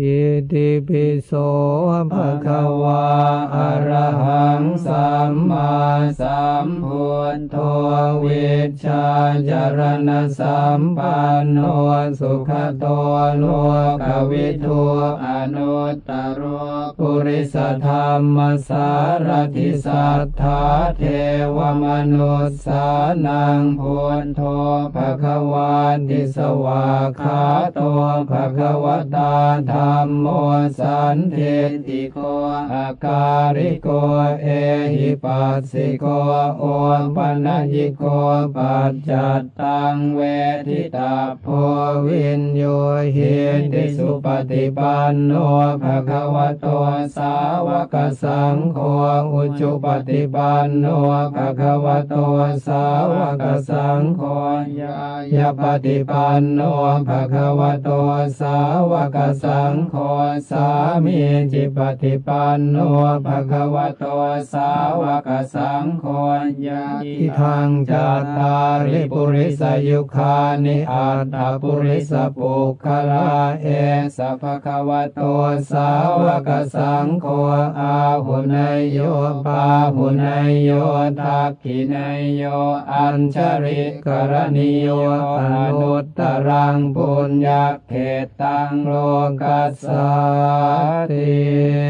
อิติปิโสภะคะวาอะระหังสัมมาสัมพุทโธวิชาจารณสัมปันโนสุขโตโลกวิทูอนุตตรปุริสธรรมสารติสัทธาเทวมนุสสานังพุทโธภะคะวาติสวาคาโตภะคะวตาธรมโมสันเทติโกอาการิโกเอหิปัสสิโกโอปัญญิโกปัจจัตตังเวทิตาโพวินโยเฮติสุปฏิปันโนภะคะวะโตสาวกสังโฆอุจุปฏิปันโนภะคะวะโตสาวกสังโฆยายปฏิปันโนภะคะวะโตสาวกสังงโฆสามีจิปฏิปันโนภะคะวะโตสาวกสังโฆยาทิทางจัตาริปุริสยุคานิอัตตปุริสปุคลาเอสัพพะคะวะโตสาวกสังโฆอาหุนยโยปาหุนยโยทักขินยโยอัญชริกรณิโยอนุตตรังปุญญเขตังโลกัสสาติ